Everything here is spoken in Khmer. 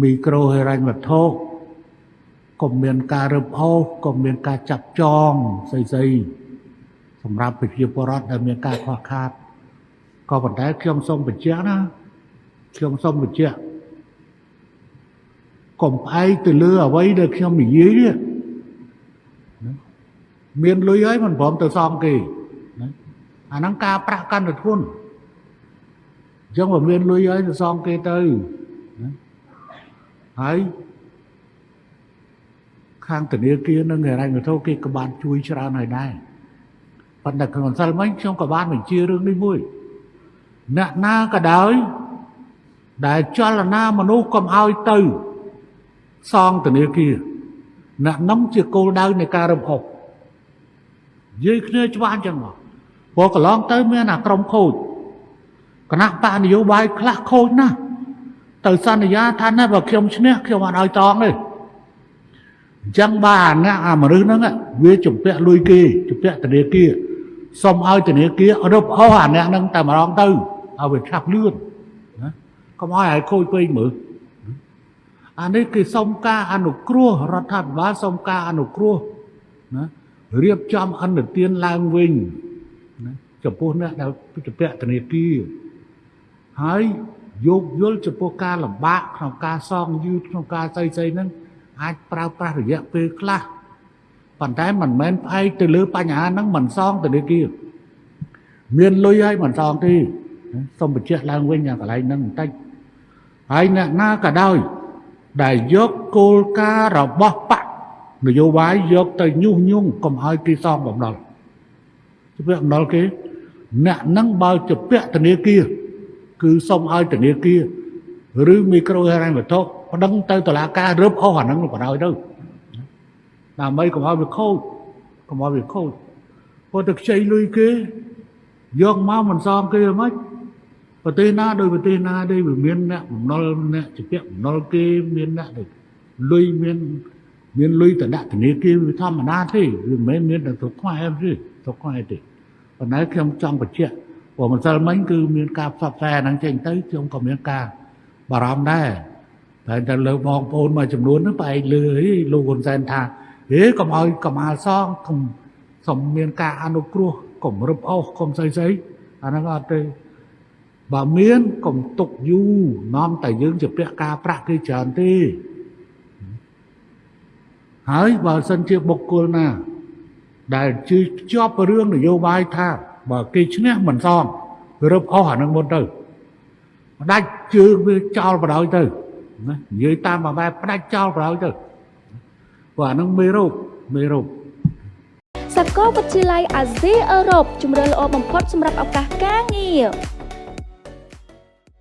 មីក្រូហិរញ្ញវត្ថុក៏មានការរឹបអូសក៏មានការចាប់ចងស្អីស្អីសម្រាប់ប្រជាពលរដ្ឋដែលមានការខ្វះខាតក៏ប៉ុន្តែខ្ញុំសូមបញ្ជាក់ណាខ្ញុំសូមបញ្ជាក់កុំផ្អែកទៅលើអ្វីដែលខ្ញុំនិយាយនេះមានលុយហើយមិនព្រមទៅសងគេណាអាហ្នឹងការប្រាក់កាន់តែធ្ងន់អញ្ចឹងបើមានលុយហើយទៅសងគេទៅណា ហើយខាងធនាគារនិងហិរញ្ញវត្ថុគេក៏បានជួយច្រើនហើយដែរប៉ុន្តែក្នុងសិលមិញខ្ញុំក៏បានបញ្ជារឿងនេះមួយអ្នកណាក៏ដោយដែលចលនាមនុស្សកុំឲ្យទៅសងធនាគារអ្នកនោះជាគោលដៅនៃការរំហុកនិយាយគ្នាច្បាស់អញ្ចឹងមកព្រោះកន្លងទៅមានអាក្រុមខូចគណៈបកនយោបាយខ្លះខូចណាស់ ទៅសន្យាថាណាបើខ្ញុំឈ្នះខ្ញុំអត់ឲ្យតងទេអញ្ចឹងបាទអាអ្នកអាមនុស្សហ្នឹងវាជំពាក់លុយគេជំពាក់ធនាគារសុំឲ្យធនាគាររឹបអូសអាអ្នកហ្នឹងតែម្ដងទៅឲ្យវាឆាប់លឿនណាកុំឲ្យឲ្យខូចពេកមើលអានេះគេសុំការអនុគ្រោះរដ្ឋាភិបាលសុំការអនុគ្រោះណារៀបចំអន្តទានឡើងវិញណាចំពោះអ្នកដែលជំពាក់ធនាគារហើយ យោគយល់ចំពោះការលំបាកក្នុងការសងយឺតក្នុងការស្អីស្អីហ្នឹងអាចប្រើប្រាស់រយៈពេលខ្លះប៉ុន្តែមិនមែនផ្អែកទៅលើបញ្ហាហ្នឹងមិនសងធនាគារមានលុយហើយមិនសងទេសូមបញ្ជាក់ឡើងវិញអាកន្លែងហ្នឹងបន្តិចហើយអ្នកណាក៏ដោយដែលយកគោលការណ៍របស់បកនយោបាយយកទៅញុះញង់កុំឲ្យគេសងបំណុលជំពាក់បំណុលគេអ្នកហ្នឹងបើជំពាក់ធនាគារ គឺសុំឲ្យធនាគារឬមីក្រូហិរញ្ញវត្ថុប្តឹងទៅតុលាការរឹបអស់អាហ្នឹងបដ ாய் ទៅដើម្បីកុំឲ្យវាខូចកុំឲ្យវាខូចព្រោះតែខ្ចីលុយគេយកមកមិនសមគេហ្មងប្រទេសណាដោយប្រទេសណាដែរវាមានអ្នកបំណុលអ្នកជាពាក់បំណុលគេមានអ្នកដែលលុយមានមានលុយតដាក់ធនាគារវាធម្មតាទេវាមិនមែនមានតែស្រុកខ្មែរទេស្រុកខ្មែរទេប៉ុន្តែខ្ញុំចង់បញ្ជាក់ ព្រោះម្សិលមិញគឺមានការផ្សព្វផ្សាយហ្នឹងចេញទៅខ្ញុំក៏មានការបារម្ភដែរតែតែលើបងប្អូនមួយចំនួនហ្នឹងផ្អែកលើអីលោកហ៊ុនសែនថាហេកុំឲ្យកម្មាលសងកុំសុំមានការអនុគ្រោះកុំរឹបអូសកុំស្អីស្អីអាហ្នឹងអត់ទេបើមានកុំទុកយូរនាំតែយើងជាពាក់ការប្រាក់គេច្រើនទេហើយបើសិនជាបុគ្គលណា ដែលជឿជាប់រឿងនយោបាយថា បើគេឈ្នះមិនសមរឹបអស់អានឹងមុនទៅផ្ដាច់ជើងវាចោលបដ ாய் ទៅណានិយាយតាមបែបផ្ដាច់ចោលបដ ாய் ទៅព្រោះអានឹងមេរោគមេរោគសាកលវិទ្យាល័យអាស៊ីអឺរ៉ុបជំរឿនល្អបំផុតសម្រាប់ឱកាសការងារ